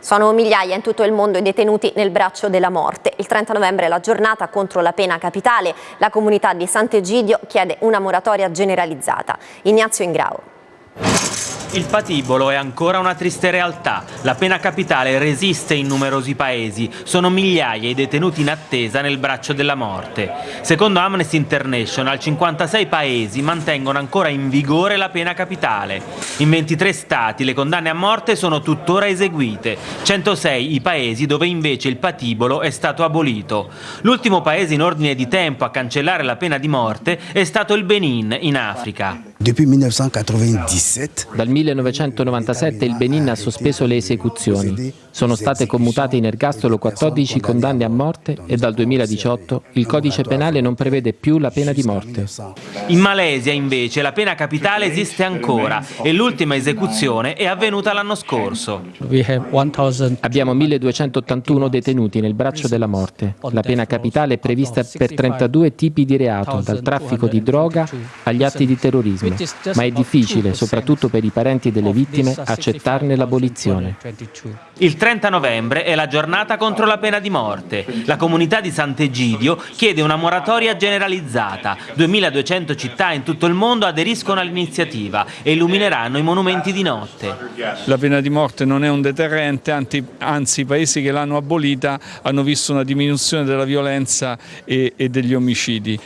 Sono migliaia in tutto il mondo i detenuti nel braccio della morte. Il 30 novembre è la giornata contro la pena capitale. La comunità di Sant'Egidio chiede una moratoria generalizzata. Ignazio Ingrao. Il patibolo è ancora una triste realtà. La pena capitale resiste in numerosi paesi. Sono migliaia i detenuti in attesa nel braccio della morte. Secondo Amnesty International, 56 paesi mantengono ancora in vigore la pena capitale. In 23 stati le condanne a morte sono tuttora eseguite. 106 i paesi dove invece il patibolo è stato abolito. L'ultimo paese in ordine di tempo a cancellare la pena di morte è stato il Benin, in Africa. Dal 1997 il Benin ha sospeso le esecuzioni. Sono state commutate in ergastolo 14 condanne a morte e dal 2018 il codice penale non prevede più la pena di morte. In Malesia invece la pena capitale esiste ancora e l'ultima esecuzione è avvenuta l'anno scorso. Abbiamo 1281 detenuti nel braccio della morte. La pena capitale è prevista per 32 tipi di reato, dal traffico di droga agli atti di terrorismo ma è difficile, soprattutto per i parenti delle vittime, accettarne l'abolizione. Il 30 novembre è la giornata contro la pena di morte. La comunità di Sant'Egidio chiede una moratoria generalizzata. 2200 città in tutto il mondo aderiscono all'iniziativa e illumineranno i monumenti di notte. La pena di morte non è un deterrente, anzi i paesi che l'hanno abolita hanno visto una diminuzione della violenza e, e degli omicidi.